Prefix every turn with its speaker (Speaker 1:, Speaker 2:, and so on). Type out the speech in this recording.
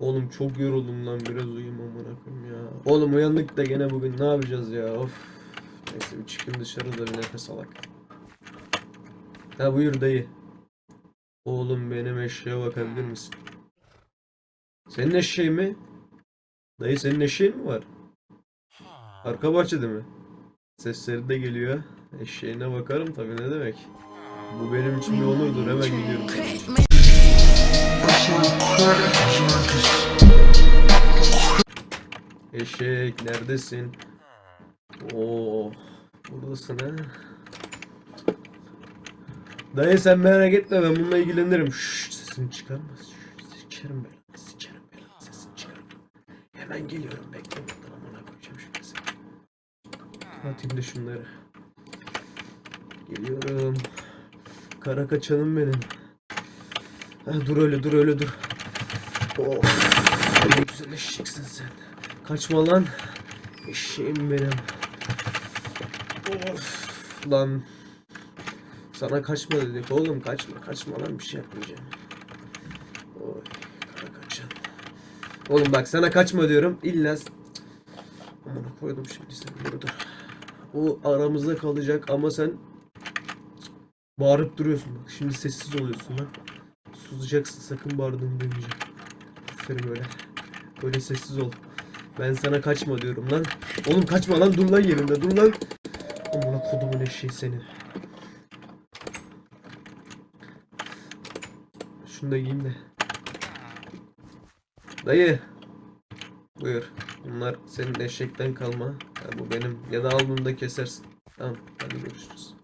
Speaker 1: Oğlum çok yoruldum lan biraz uyuyayım amına ya. Oğlum uyandık da gene bugün ne yapacağız ya of. Neyse bir çıkın dışarıda bir nefes alak. Ha buyur dayı. Oğlum benim eşeğe bakabilir misin? Senin eşeğin mi? Dayı senin eşeğin mi var? Arka bahçede mi? Sesleri de geliyor. Eşeğine bakarım tabii ne demek. Bu benim için bir onurdur hemen gidiyorum. Eşek neredesin? Oo, buradasın ha. Dayı sen merak etme ben bununla ilgilenirim. Şşş sesini çıkarma. Şşş, sikerim ben. Sikerim ben. Sesini çıkarma. Hemen geliyorum bekle buradan amına koyacağım şu sesi. Atayım da şunları. Geliyorum. Kara kaçanım benim. Ha, dur öyle dur öyle dur. Oh. Ne güzel eşeksin sen. Kaçma lan. Eşeğim benim. Of lan. Sana kaçma dedik oğlum kaçma kaçma lan bir şey yapmayacağım. Oy kara kaçan. Oğlum bak sana kaçma diyorum illa Amına koydum şimdi sen burada. O aramızda kalacak ama sen bağırıp duruyorsun bak şimdi sessiz oluyorsun bak. Susacaksın sakın bağırdığımı duymayacağım. Aferin öyle. Böyle sessiz ol. Ben sana kaçma diyorum lan. Oğlum kaçma lan dur lan yerinde dur lan. Amına kodumun eşeği seni. Şunu da giyeyim de. Dayı. Buyur. Bunlar senin eşekten kalma. Ha, bu benim. Ya da al da kesersin. Tamam. Hadi görüşürüz.